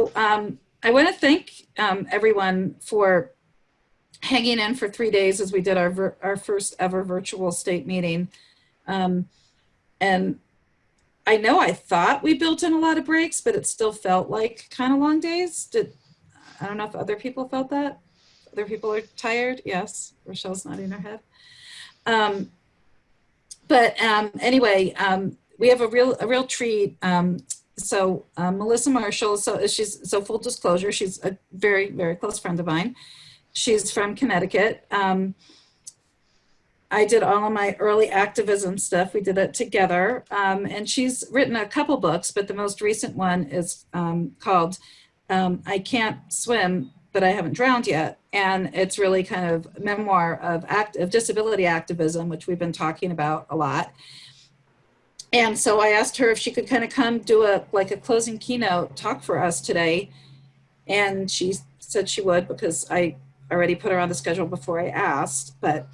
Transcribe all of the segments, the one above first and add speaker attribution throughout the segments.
Speaker 1: So um, I want to thank um, everyone for hanging in for three days as we did our, our first ever virtual state meeting. Um, and I know I thought we built in a lot of breaks, but it still felt like kind of long days. Did I don't know if other people felt that. Other people are tired. Yes, Rochelle's nodding her head. Um, but um, anyway, um, we have a real a real treat. So uh, Melissa Marshall, so she's so full disclosure, she's a very very close friend of mine. She's from Connecticut. Um, I did all of my early activism stuff. We did it together. Um, and she's written a couple books, but the most recent one is um, called um, I Can't Swim, but I Haven't Drowned Yet. And it's really kind of memoir of, act, of disability activism, which we've been talking about a lot. And so I asked her if she could kind of come do a like a closing keynote talk for us today. And she said she would because I already put her on the schedule before I asked, but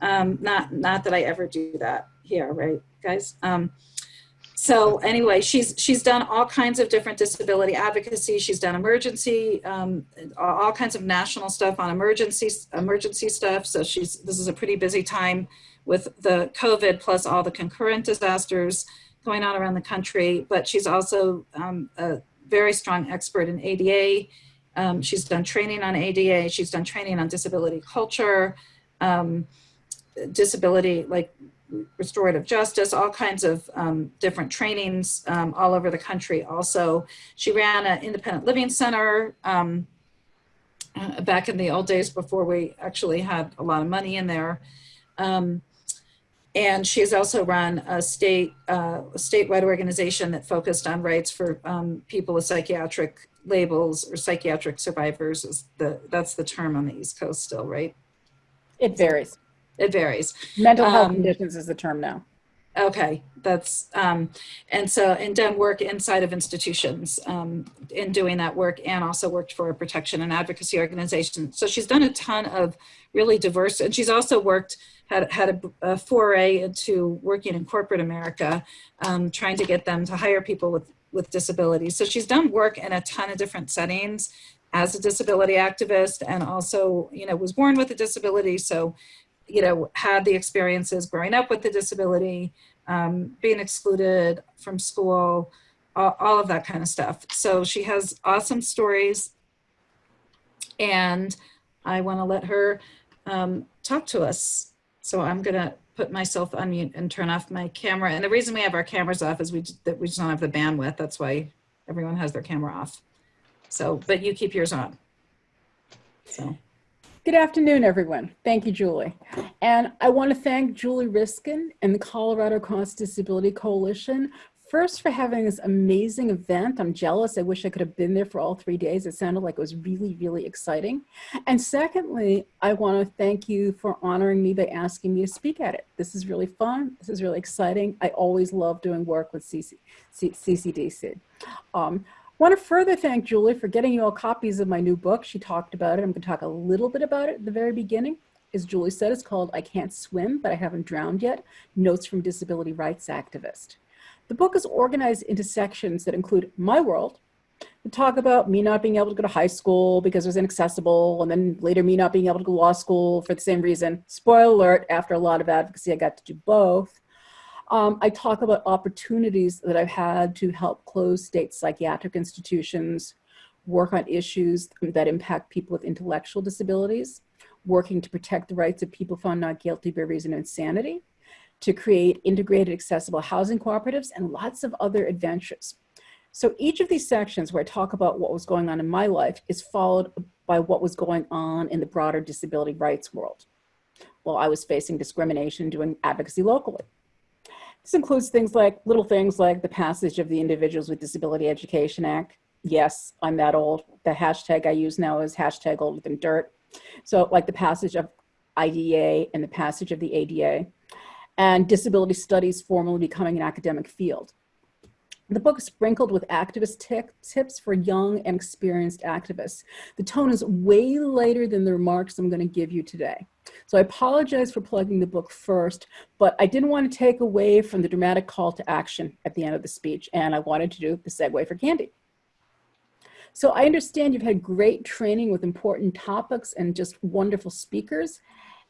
Speaker 1: um, not, not that I ever do that here, right, guys? Um, so anyway, she's, she's done all kinds of different disability advocacy. She's done emergency, um, all kinds of national stuff on emergency, emergency stuff. So she's, this is a pretty busy time with the COVID plus all the concurrent disasters going on around the country. But she's also um, a very strong expert in ADA, um, she's done training on ADA. She's done training on disability culture, um, disability, like restorative justice, all kinds of um, different trainings um, all over the country. Also, she ran an independent living center um, uh, back in the old days before we actually had a lot of money in there. Um, and she has also run a state uh, statewide organization that focused on rights for um, people with psychiatric labels or psychiatric survivors is the that's the term on the East Coast still, right?
Speaker 2: It varies.
Speaker 1: It varies.
Speaker 2: Mental health
Speaker 1: Um,
Speaker 2: conditions is the term now.
Speaker 1: Okay, that's, um, and so, and done work inside of institutions um, in doing that work and also worked for a protection and advocacy organization. So she's done a ton of really diverse, and she's also worked, had, had a, a foray into working in corporate America, um, trying to get them to hire people with, with disabilities. So she's done work in a ton of different settings as a disability activist and also, you know, was born with a disability. So you know, had the experiences growing up with the disability, um, being excluded from school, all, all, of that kind of stuff. So she has awesome stories and I wanna let her um, talk to us. So I'm gonna put myself on mute and turn off my camera. And the reason we have our cameras off is we, that we just don't have the bandwidth. That's why everyone has their camera off. So, but you keep yours on. So.
Speaker 2: Good afternoon, everyone. Thank you, Julie. And I want to thank Julie Reiskin and the Colorado Cross Disability Coalition first for having this amazing event. I'm jealous. I wish I could have been there for all three days. It sounded like it was really, really exciting. And secondly, I want to thank you for honoring me by asking me to speak at it. This is really fun. This is really exciting. I always love doing work with CC, CCDC. Um, want to further thank Julie for getting you all copies of my new book. She talked about it. I'm going to talk a little bit about it at the very beginning. As Julie said, it's called I Can't Swim, but I Haven't Drowned Yet, Notes from Disability Rights Activist. The book is organized into sections that include my world, to talk about me not being able to go to high school because it was inaccessible, and then later me not being able to go to law school for the same reason. Spoiler alert, after a lot of advocacy, I got to do both. Um, I talk about opportunities that I've had to help close state psychiatric institutions, work on issues that impact people with intellectual disabilities, working to protect the rights of people found not guilty by reason of insanity, to create integrated accessible housing cooperatives, and lots of other adventures. So each of these sections where I talk about what was going on in my life is followed by what was going on in the broader disability rights world while I was facing discrimination doing advocacy locally. This includes things like little things like the passage of the Individuals with Disability Education Act. Yes, I'm that old. The hashtag I use now is hashtag older than dirt. So like the passage of IDEA and the passage of the ADA and disability studies formally becoming an academic field. The book is sprinkled with activist tips for young and experienced activists. The tone is way lighter than the remarks I'm going to give you today. So I apologize for plugging the book first, but I didn't want to take away from the dramatic call to action at the end of the speech, and I wanted to do the segue for Candy. So I understand you've had great training with important topics and just wonderful speakers.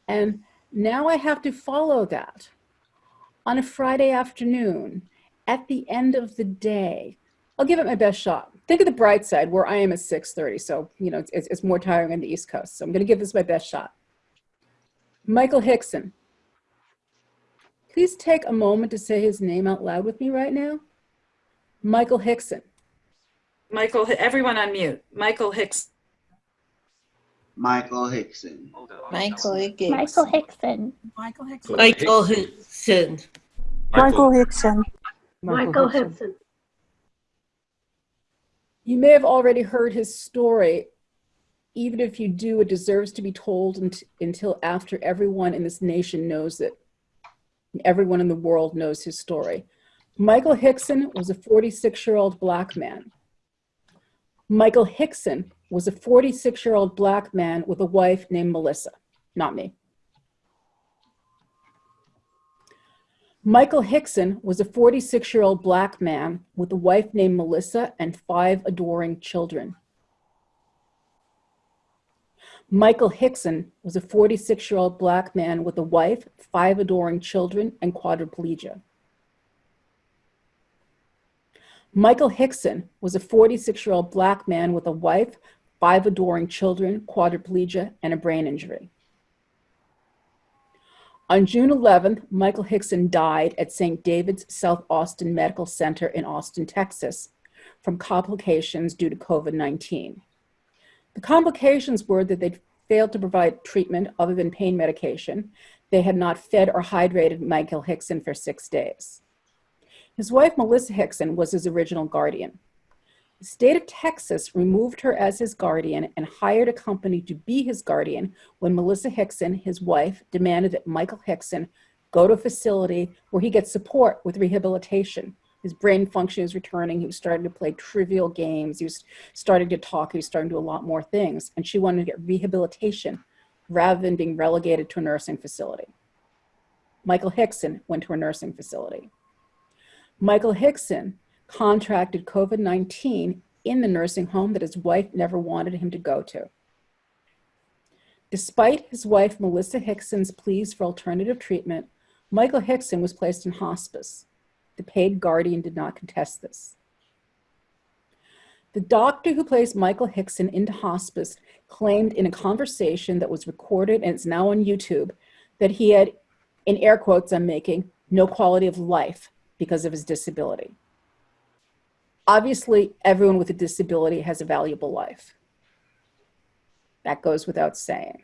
Speaker 2: And now I have to follow that. On a Friday afternoon, at the end of the day, I'll give it my best shot. Think of the bright side where I am at 6.30. So, you know, it's, it's more tiring on the East Coast. So I'm gonna give this my best shot. Michael Hickson. Please take a moment to say his name out loud with me right now. Michael Hickson.
Speaker 1: Michael, everyone on mute. Michael Hicks.
Speaker 3: Michael Hickson.
Speaker 4: Michael Hickson.
Speaker 5: Michael Hickson.
Speaker 6: Michael Hickson.
Speaker 7: Michael Hickson.
Speaker 6: Michael Hickson.
Speaker 5: Michael Hickson.
Speaker 2: You may have already heard his story. Even if you do, it deserves to be told unt- until after everyone in this nation knows it. Everyone in the world knows his story. Michael Hickson was a 46 year old black man. Michael Hickson was a 46 year old black man with a wife named Melissa, not me. Michael Hickson was a 46 year old black man with a wife named Melissa and five adoring children. Michael Hickson was a 46 year old black man with a wife, five adoring children, and quadriplegia. Michael Hickson was a 46 year old black man with a wife, five adoring children, quadriplegia, and a brain injury. On June 11th, Michael Hickson died at St. David's South Austin Medical Center in Austin, Texas, from complications due to COVID 19. The complications were that they failed to provide treatment other than pain medication. They had not fed or hydrated Michael Hickson for six days. His wife, Melissa Hickson, was his original guardian. The state of Texas removed her as his guardian and hired a company to be his guardian when Melissa Hickson, his wife, demanded that Michael Hickson go to a facility where he gets support with rehabilitation. His brain function is returning. He was starting to play trivial games. He was starting to talk. He was starting to do a lot more things. And she wanted to get rehabilitation rather than being relegated to a nursing facility. Michael Hickson went to a nursing facility. Michael Hickson contracted COVID 19 in the nursing home that his wife never wanted him to go to. Despite his wife Melissa Hickson's pleas for alternative treatment, Michael Hickson was placed in hospice. The paid guardian did not contest this. The doctor who placed Michael Hickson into hospice claimed in a conversation that was recorded and it's now on YouTube that he had, in air quotes I'm making, no quality of life because of his disability. Obviously, everyone with a disability has a valuable life. That goes without saying.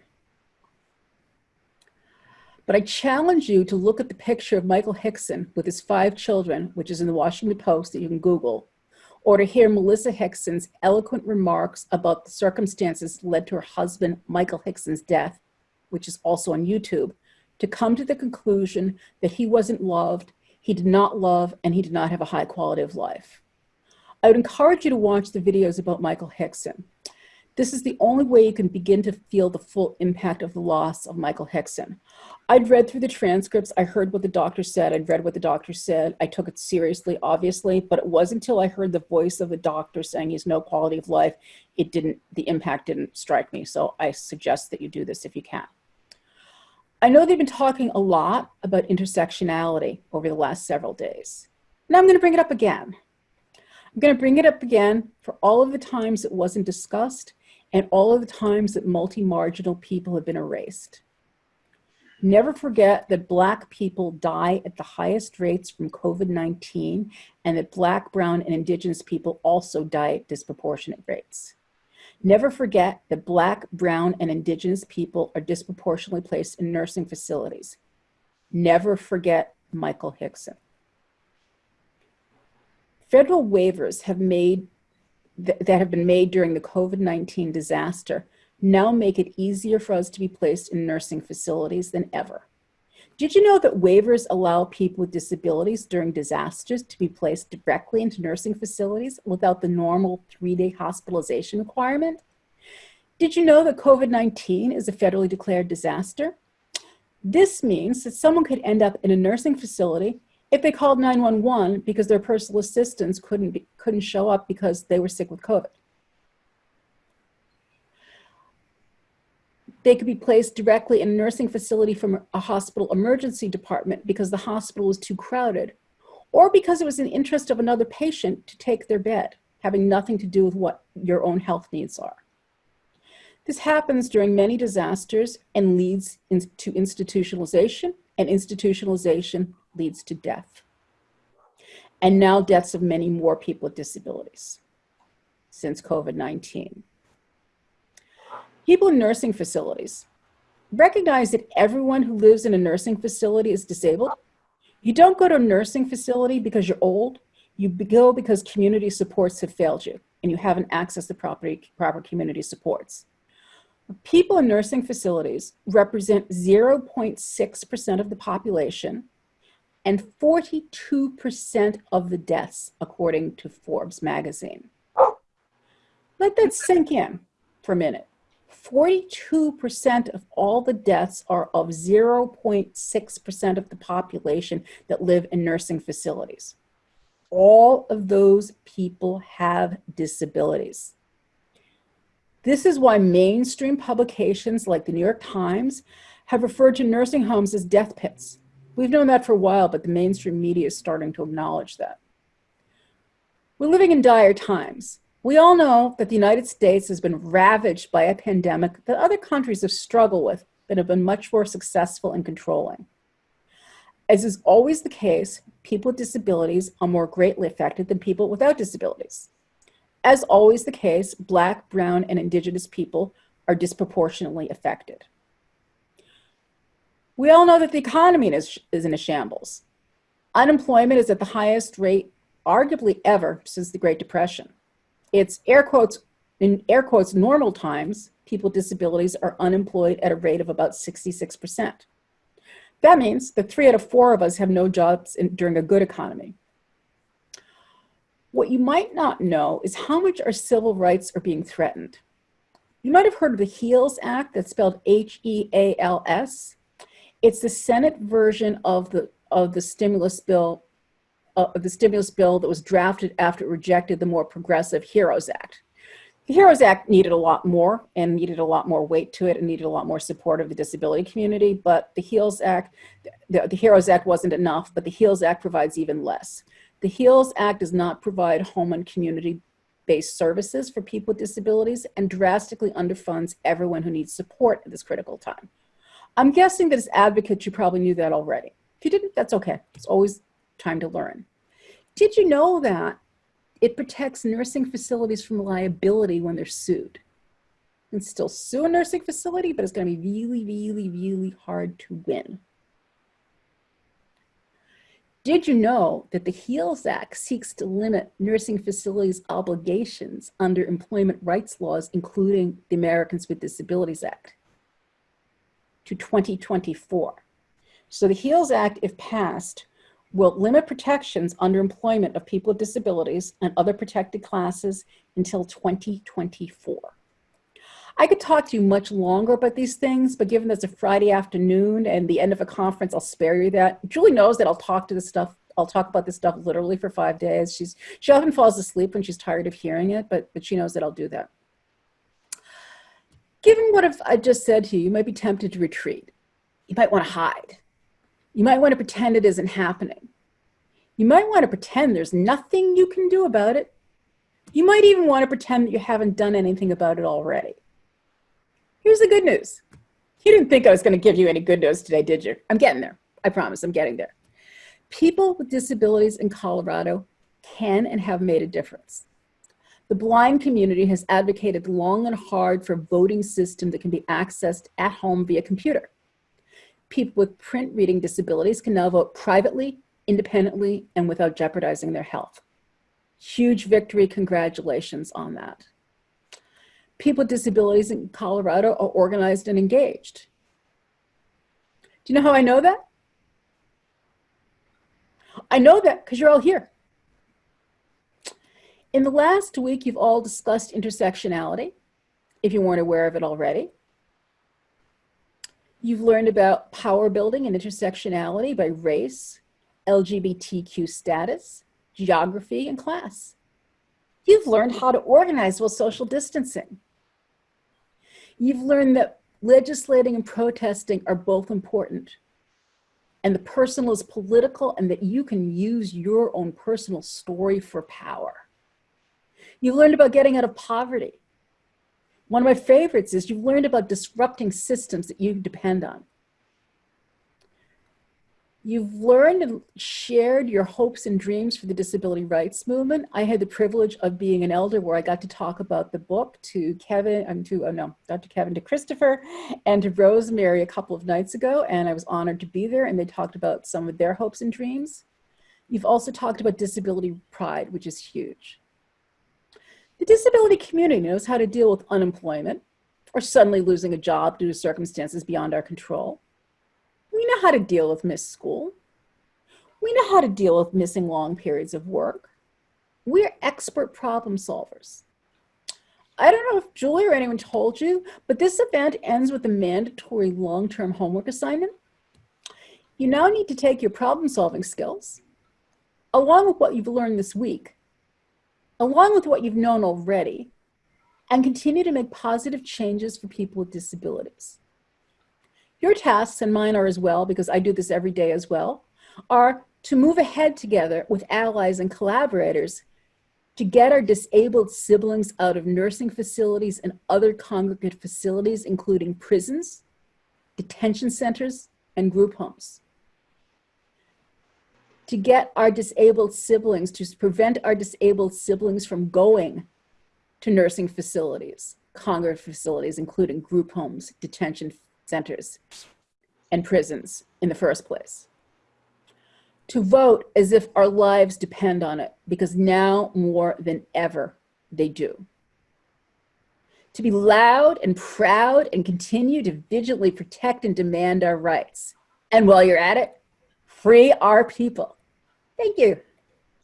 Speaker 2: But I challenge you to look at the picture of Michael Hickson with his five children, which is in the Washington Post that you can Google, or to hear Melissa Hickson's eloquent remarks about the circumstances led to her husband, Michael Hickson's death, which is also on YouTube, to come to the conclusion that he wasn't loved, he did not love, and he did not have a high quality of life. I would encourage you to watch the videos about Michael Hickson. This is the only way you can begin to feel the full impact of the loss of Michael Hickson. I'd read through the transcripts, I heard what the doctor said, I'd read what the doctor said, I took it seriously, obviously, but it wasn't until I heard the voice of the doctor saying he's no quality of life, it didn't, the impact didn't strike me. So I suggest that you do this if you can. I know they've been talking a lot about intersectionality over the last several days. Now I'm going to bring it up again. I'm going to bring it up again for all of the times it wasn't discussed and all of the times that multi-marginal people have been erased. Never forget that Black people die at the highest rates from COVID-19 and that Black, Brown, and Indigenous people also die at disproportionate rates. Never forget that Black, Brown, and Indigenous people are disproportionately placed in nursing facilities. Never forget Michael Hickson. Federal waivers have made th that have been made during the COVID-19 disaster now make it easier for us to be placed in nursing facilities than ever. Did you know that waivers allow people with disabilities during disasters to be placed directly into nursing facilities without the normal three-day hospitalization requirement? Did you know that COVID-19 is a federally declared disaster? This means that someone could end up in a nursing facility if they called 911 because their personal assistants couldn't be, couldn't show up because they were sick with COVID. They could be placed directly in a nursing facility from a hospital emergency department because the hospital was too crowded or because it was in the interest of another patient to take their bed, having nothing to do with what your own health needs are. This happens during many disasters and leads in, to institutionalization and institutionalization leads to death. And now deaths of many more people with disabilities since COVID-19. People in nursing facilities recognize that everyone who lives in a nursing facility is disabled. You don't go to a nursing facility because you're old. You go because community supports have failed you and you haven't accessed the property, proper community supports. People in nursing facilities represent 0.6% of the population and 42% of the deaths, according to Forbes magazine. Let that sink in for a minute. 42% of all the deaths are of 0.6% of the population that live in nursing facilities. All of those people have disabilities. This is why mainstream publications like the New York Times have referred to nursing homes as death pits. We've known that for a while, but the mainstream media is starting to acknowledge that. We're living in dire times. We all know that the United States has been ravaged by a pandemic that other countries have struggled with but have been much more successful in controlling. As is always the case, people with disabilities are more greatly affected than people without disabilities. As always the case, Black, Brown, and Indigenous people are disproportionately affected. We all know that the economy is, is in a shambles. Unemployment is at the highest rate, arguably ever, since the Great Depression. It's air quotes, in air quotes, normal times, people with disabilities are unemployed at a rate of about 66%. That means that three out of four of us have no jobs in, during a good economy. What you might not know is how much our civil rights are being threatened. You might have heard of the HEALS Act that's spelled H-E-A-L-S. It's the Senate version of the, of the stimulus bill uh, the stimulus bill that was drafted after it rejected the more progressive HEROES Act. The HEROES Act needed a lot more and needed a lot more weight to it and needed a lot more support of the disability community, but the HEALS Act, the, the HEROES Act wasn't enough, but the HEALS Act provides even less. The HEALS Act does not provide home and community-based services for people with disabilities and drastically underfunds everyone who needs support at this critical time. I'm guessing that as advocates, you probably knew that already. If you didn't, that's okay. It's always time to learn. Did you know that it protects nursing facilities from liability when they're sued? Can still sue a nursing facility, but it's going to be really, really, really hard to win. Did you know that the HEALS Act seeks to limit nursing facilities' obligations under employment rights laws, including the Americans with Disabilities Act, to 2024? So the HEALS Act, if passed, will limit protections under employment of people with disabilities and other protected classes until 2024. I could talk to you much longer about these things, but given that it's a Friday afternoon and the end of a conference, I'll spare you that. Julie knows that I'll talk to this stuff. I'll talk about this stuff literally for five days. She's she often falls asleep when she's tired of hearing it, but but she knows that I'll do that. Given what I've just said to you, you might be tempted to retreat. You might want to hide. You might want to pretend it isn't happening. You might want to pretend there's nothing you can do about it. You might even want to pretend that you haven't done anything about it already. Here's the good news. You didn't think I was going to give you any good news today, did you? I'm getting there. I promise I'm getting there. People with disabilities in Colorado can and have made a difference. The blind community has advocated long and hard for a voting system that can be accessed at home via computer people with print reading disabilities can now vote privately, independently, and without jeopardizing their health. Huge victory, congratulations on that. People with disabilities in Colorado are organized and engaged. Do you know how I know that? I know that because you're all here. In the last week, you've all discussed intersectionality, if you weren't aware of it already. You've learned about power building and intersectionality by race, LGBTQ status, geography, and class. You've learned how to organize while social distancing. You've learned that legislating and protesting are both important. And the personal is political and that you can use your own personal story for power. You've learned about getting out of poverty. One of my favorites is you've learned about disrupting systems that you depend on. You've learned and shared your hopes and dreams for the disability rights movement. I had the privilege of being an elder where I got to talk about the book to Kevin, um, to, oh no, not to Kevin, to Christopher and to Rosemary a couple of nights ago. And I was honored to be there and they talked about some of their hopes and dreams. You've also talked about disability pride, which is huge. The disability community knows how to deal with unemployment or suddenly losing a job due to circumstances beyond our control. We know how to deal with missed school. We know how to deal with missing long periods of work. We're expert problem solvers. I don't know if Julie or anyone told you, but this event ends with a mandatory long-term homework assignment. You now need to take your problem solving skills, along with what you've learned this week, along with what you've known already, and continue to make positive changes for people with disabilities. Your tasks, and mine are as well, because I do this every day as well, are to move ahead together with allies and collaborators to get our disabled siblings out of nursing facilities and other congregate facilities, including prisons, detention centers, and group homes. To get our disabled siblings, to prevent our disabled siblings from going to nursing facilities, congregate facilities, including group homes, detention centers and prisons in the first place. To vote as if our lives depend on it, because now more than ever they do. To be loud and proud and continue to vigilantly protect and demand our rights. And while you're at it, free our people. Thank you.